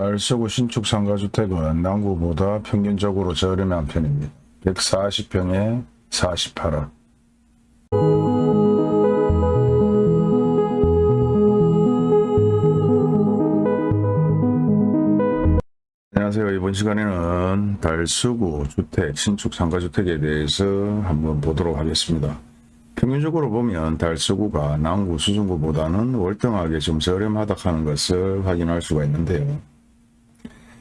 달서구 신축 상가주택은 남구보다 평균적으로 저렴한 편입니다. 140평에 48억. 안녕하세요. 이번 시간에는 달서구 주택, 신축 상가주택에 대해서 한번 보도록 하겠습니다. 평균적으로 보면 달서구가 남구 수성구보다는 월등하게 좀 저렴하다 하는 것을 확인할 수가 있는데요.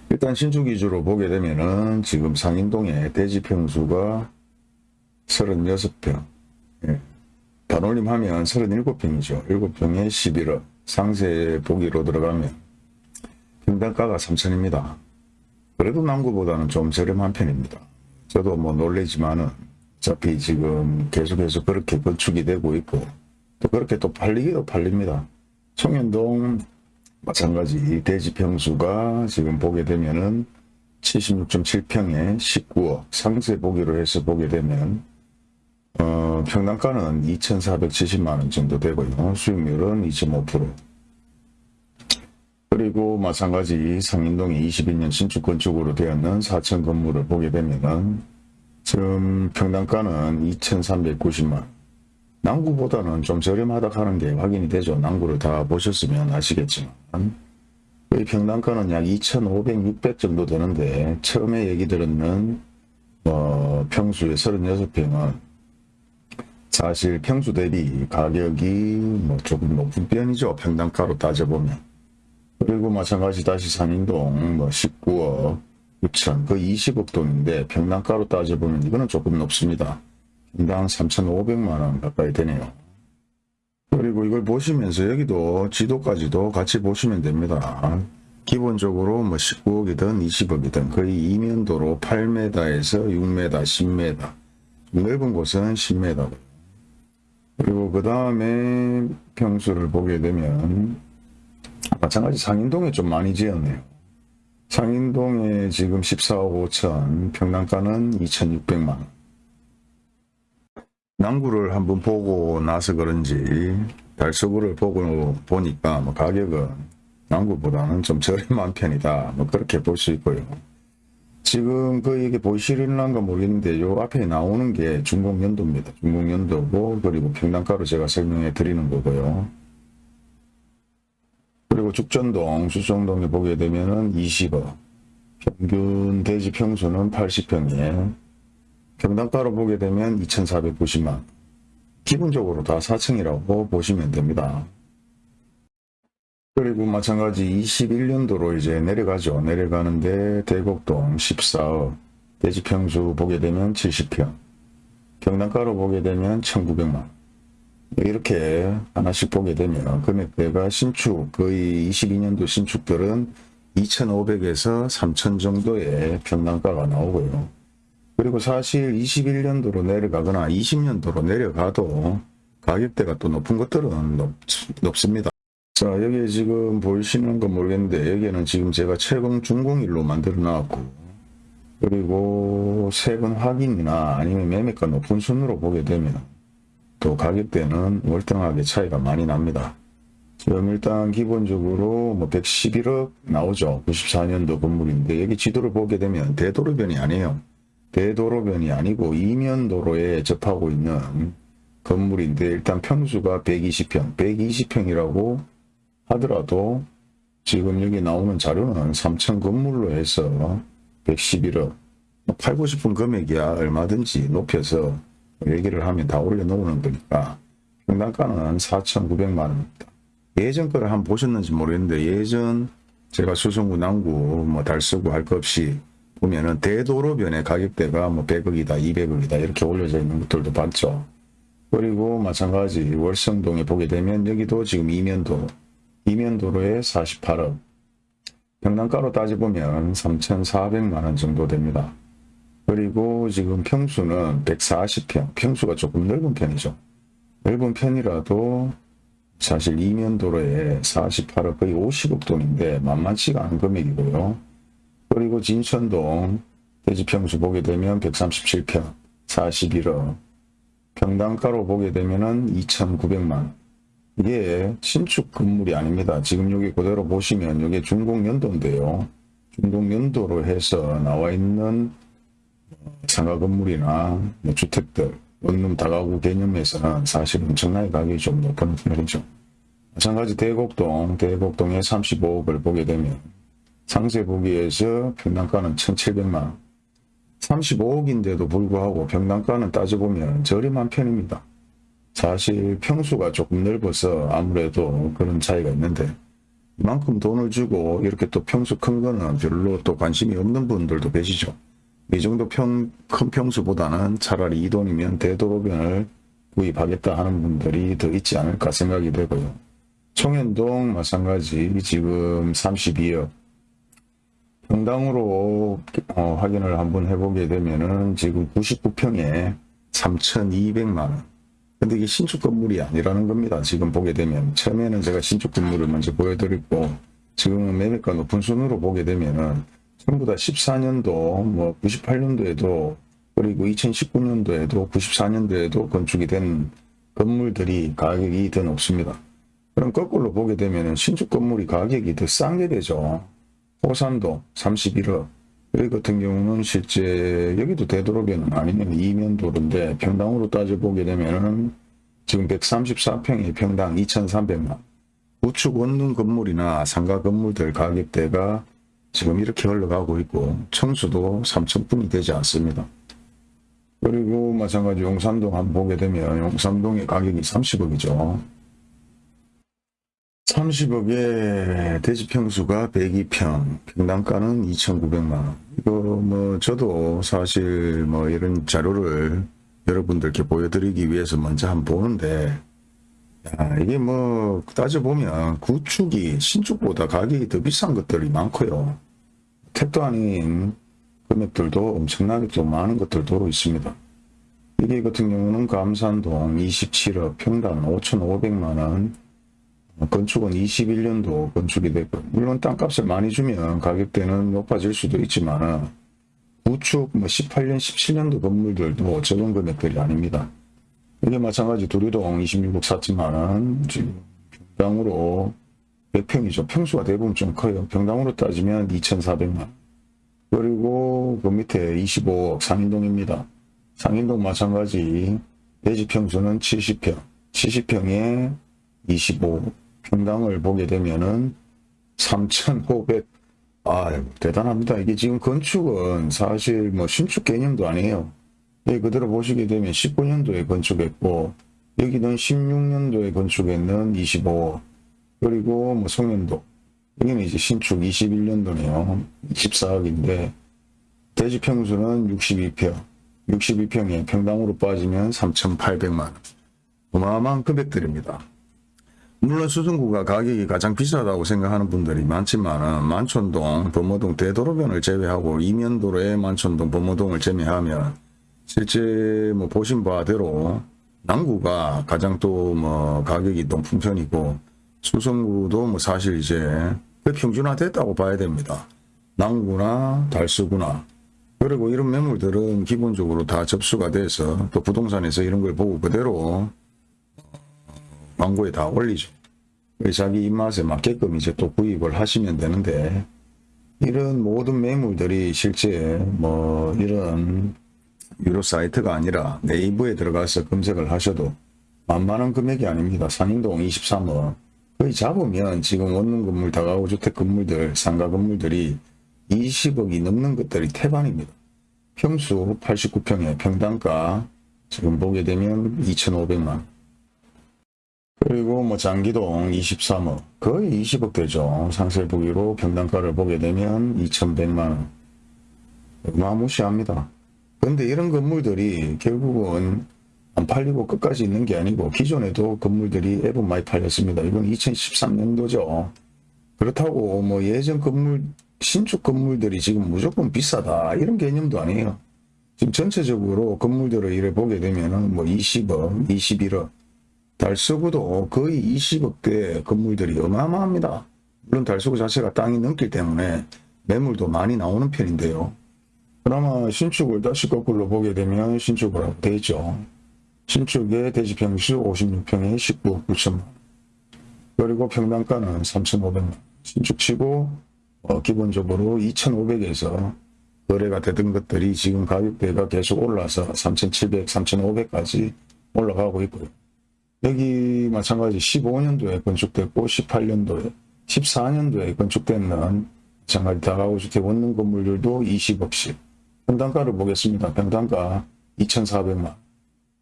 일단 신축 위주로 보게 되면은 지금 상인동의 대지 평수가 36평, 예. 반올림 하면 37평이죠. 7평에 11억, 상세 보기로 들어가면 평당가가 3천입니다. 그래도 남구보다는 좀 저렴한 편입니다. 저도 뭐 놀래지만은 어차피 지금 계속해서 그렇게 건축이 되고 있고 또 그렇게 또 팔리기도 팔립니다. 청년동 마찬가지. 대지 평수가 지금 보게 되면은 76.7평에 19억 상세 보기로 해서 보게 되면 어, 평당가는 2,470만원 정도 되고요. 수익률은 2.5% 그리고 마찬가지 상인동의 21년 신축 건축으로 되었는 4층 건물을 보게 되면 은 지금 평당가는 2,390만 남구보다는 좀 저렴하다 하는 게 확인이 되죠. 남구를 다 보셨으면 아시겠지만 이 평당가는 약 2,500, 600 정도 되는데 처음에 얘기 들었는 어, 평수의 36평은 사실 평수 대비 가격이 뭐 조금 높은 편이죠. 평당가로 따져보면 그리고 마찬가지 다시 상인동 뭐 19억 9천 그 20억 돈인데 평당가로 따져보면 이거는 조금 높습니다. 평당 3,500만원 가까이 되네요. 그리고 이걸 보시면서 여기도 지도까지도 같이 보시면 됩니다. 기본적으로 뭐 19억이든 20억이든 거의 이면도로 8m에서 6m, 10m 넓은 곳은 10m 그리고 그 다음에 평수를 보게 되면 마찬가지 상인동에 좀 많이 지었네요. 상인동에 지금 14억 5천, 평당가는 2,600만 원. 남구를 한번 보고 나서 그런지 달서구를 보고 보니까 뭐 가격은 남구보다는 좀 저렴한 편이다. 뭐 그렇게 볼 수 있고요. 지금 그 이게 보이시릴란가 모르겠는데 요 앞에 나오는 게 중공연도입니다. 중공연도고 그리고 평당가로 제가 설명해 드리는 거고요. 그리고 죽전동, 수성동에 보게 되면은 20억, 평균 대지 평수는 80평이에요. 평당가로 보게 되면 2,490만. 기본적으로 다 4층이라고 보시면 됩니다. 그리고 마찬가지 21년도로 이제 내려가죠. 내려가는데 대곡동 14억, 대지 평수 보게 되면 70평, 평당가로 보게 되면 1,900만. 이렇게 하나씩 보게 되면 금액대가 신축 거의 22년도 신축들은 2,500에서 3,000 정도의 평당가가 나오고요. 그리고 사실 21년도로 내려가거나 20년도로 내려가도 가격대가 또 높은 것들은 높, 높습니다. 자 여기 지금 보이시는 건 모르겠는데 여기는 지금 제가 채공 준공일로 만들어 놨고 그리고 세금 확인이나 아니면 매매가 높은 순으로 보게 되면 또 가격대는 월등하게 차이가 많이 납니다. 지금 일단 기본적으로 뭐 111억 나오죠. 94년도 건물인데 여기 지도를 보게 되면 대도로변이 아니에요. 대도로변이 아니고 이면도로에 접하고 있는 건물인데 일단 평수가 120평, 120평이라고 하더라도 지금 여기 나오는 자료는 3천 건물로 해서 111억, 팔고 싶은 금액이야 얼마든지 높여서 얘기를 하면 다 올려놓는 거니까 평당가는 4,900만 원입니다. 예전 거를 한번 보셨는지 모르겠는데 예전 제가 수성구 남구 뭐 달서구 할 것 없이 보면은 대도로변의 가격대가 뭐 100억이다 200억이다 이렇게 올려져 있는 것들도 봤죠. 그리고 마찬가지 월성동에 보게 되면 여기도 지금 이면도 이면도로에 48억 평당가로 따져보면 3,400만 원 정도 됩니다. 그리고 지금 평수는 140평, 평수가 조금 넓은 편이죠. 넓은 편이라도 사실 이면도로에 48억 거의 50억 돈인데 만만치가 않은 금액이고요. 그리고 진천동 대지평수 보게 되면 137평 41억 평당가로 보게 되면은 2,900만 이게 신축 건물이 아닙니다. 지금 여기 그대로 보시면 이게 중공 연도인데요. 중공 연도로 해서 나와 있는 상가 건물이나 뭐 주택들, 원룸 다가구 개념에서는 사실 엄청나게 가격이 좀 높은 편이죠. 마찬가지 대곡동, 대곡동의 35억을 보게 되면 상세 보기에서 평당가는 1,700만 35억인데도 불구하고 평당가는 따져보면 저렴한 편입니다. 사실 평수가 조금 넓어서 아무래도 그런 차이가 있는데 이만큼 돈을 주고 이렇게 또 평수 큰 거는 별로 또 관심이 없는 분들도 계시죠. 이 정도 평, 큰 평수보다는 차라리 이 돈이면 되도록변을 구입하겠다 하는 분들이 더 있지 않을까 생각이 되고요. 청현동 마찬가지 지금 32억 평당으로 어, 확인을 한번 해보게 되면은 지금 99평에 3,200만원 근데 이게 신축 건물이 아니라는 겁니다. 지금 보게 되면 처음에는 제가 신축 건물을 먼저 보여드렸고 지금은 매매가 높은 순으로 보게 되면은 전부 다 14년도 뭐 98년도에도 그리고 2019년도에도 94년도에도 건축이 된 건물들이 가격이 더 높습니다. 그럼 거꾸로 보게 되면은 신축 건물이 가격이 더 싼 게 되죠. 호산도 31억 여기 같은 경우는 실제 여기도 되도록에는 아니면 이면도로인데 평당으로 따져보게 되면은 지금 134평에 평당 2,300만 우측 원룸 건물이나 상가 건물들 가격대가 지금 이렇게 흘러가고 있고 청수도 3천분이 되지 않습니다. 그리고 마찬가지 용산동 한번 보게 되면 용산동의 가격이 30억이죠. 30억에 대지평수가 102평, 평당가는 2,900만원. 이거 뭐 저도 사실 뭐 이런 자료를 여러분들께 보여드리기 위해서 먼저 한번 보는데 야, 이게 뭐 따져보면 구축이 신축보다 가격이 더 비싼 것들이 많고요. 택도 아닌 금액들도 엄청나게 좀 많은 것들도 있습니다. 이게 같은 경우는 감산동 27억 평당 5,500만원 건축은 21년도 건축이 됐고 물론 땅값을 많이 주면 가격대는 높아질 수도 있지만 구축 뭐 18년 17년도 건물들도 적은 금액들이 아닙니다. 이게 마찬가지 두류동 26억 4천만원 지금 평당으로 100평이죠. 평수가 대부분 좀 커요. 평당으로 따지면 2,400만 그리고 그 밑에 25억 상인동입니다. 상인동 마찬가지 대지 평수는 70평 70평에 25 평당을 보게 되면은 3,500. 아, 대단합니다. 이게 지금 건축은 사실 뭐 신축 개념도 아니에요. 여기 그대로 보시게 되면 19년도에 건축했고, 여기는 16년도에 건축했는 25. 그리고 뭐 송년도. 여기는 이제 신축 21년도네요. 24억인데, 대지 평수는 62평. 62평에 평당으로 빠지면 3,800만원. 어마어마한 금액들입니다. 물론 수성구가 가격이 가장 비싸다고 생각하는 분들이 많지만 만촌동, 범어동, 대도로변을 제외하고 이면도로의 만촌동, 범어동을 제외하면 실제 뭐 보신 바대로 남구가 가장 또 뭐 가격이 높은 편이고 수성구도 뭐 사실 이제 평준화 됐다고 봐야 됩니다. 남구나 달서구나 그리고 이런 매물들은 기본적으로 다 접수가 돼서 또 부동산에서 이런 걸 보고 그대로 광고에 다 올리죠. 자기 입맛에 맞게끔 이제 또 구입을 하시면 되는데 이런 모든 매물들이 실제 뭐 이런 유료 사이트가 아니라 네이버에 들어가서 검색을 하셔도 만만한 금액이 아닙니다. 상인동 23억 거의 잡으면 지금 원룸 건물 다가구 주택 건물들 상가 건물들이 20억이 넘는 것들이 태반입니다. 평수 89평에 평당가 지금 보게 되면 2,500만 그리고 뭐 장기동 23억 거의 20억 되죠. 상세 보기로 평당가를 보게 되면 2,100만원 어마무시합니다. 근데 이런 건물들이 결국은 안 팔리고 끝까지 있는 게 아니고 기존에도 건물들이 앱은 많이 팔렸습니다. 이건 2013년도죠. 그렇다고 뭐 예전 건물 신축 건물들이 지금 무조건 비싸다 이런 개념도 아니에요. 지금 전체적으로 건물들을 이래 보게 되면은 뭐 20억, 21억 달서구도 거의 20억대 건물들이 어마어마합니다. 물론 달서구 자체가 땅이 넘기 때문에 매물도 많이 나오는 편인데요. 그나마 신축을 다시 거꾸로 보게 되면 하고 되어 있죠. 신축의 대지평수 56평에 19억 9천만 그리고 평당가는 3,500만 신축치고 어, 기본적으로 2,500에서 거래가 되던 것들이 지금 가격대가 계속 올라서 3,700, 3,500까지 올라가고 있고요. 여기 마찬가지 15년도에 건축됐고 18년도에 14년도에 건축됐는 마찬가지 다가구주택 원룸 건물들도 20억씩 평당가를 보겠습니다. 평당가 2,400만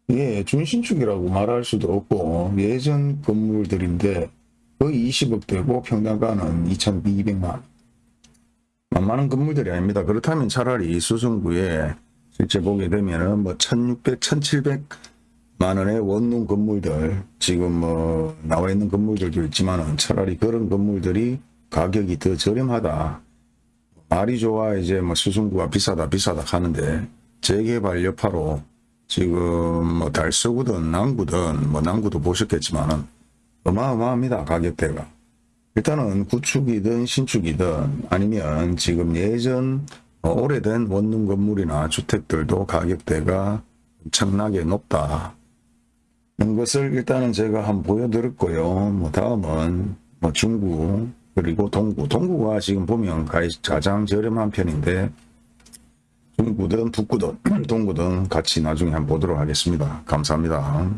이게 준신축이라고 말할 수도 없고 예전 건물들인데 거의 20억대고 평당가는 2,200만 만만한 건물들이 아닙니다. 그렇다면 차라리 수성구에 실제 보게 되면 은 뭐 1600, 1700 만 원의 원룸 건물들 지금 뭐 나와 있는 건물들도 있지만은 차라리 그런 건물들이 가격이 더 저렴하다. 말이 좋아 이제 뭐 수성구가 비싸다 비싸다 하는데 재개발 여파로 지금 뭐 달서구든 남구든 뭐 남구도 보셨겠지만은 어마어마합니다 가격대가. 일단은 구축이든 신축이든 아니면 지금 예전 어, 오래된 원룸 건물이나 주택들도 가격대가 엄청나게 높다. 이런 것을 일단은 제가 한번 보여드렸고요. 뭐 다음은 뭐 중구 그리고 동구. 동구가 지금 보면 가- 가장 저렴한 편인데 중구든 북구든 동구든 같이 나중에 한번 보도록 하겠습니다. 감사합니다.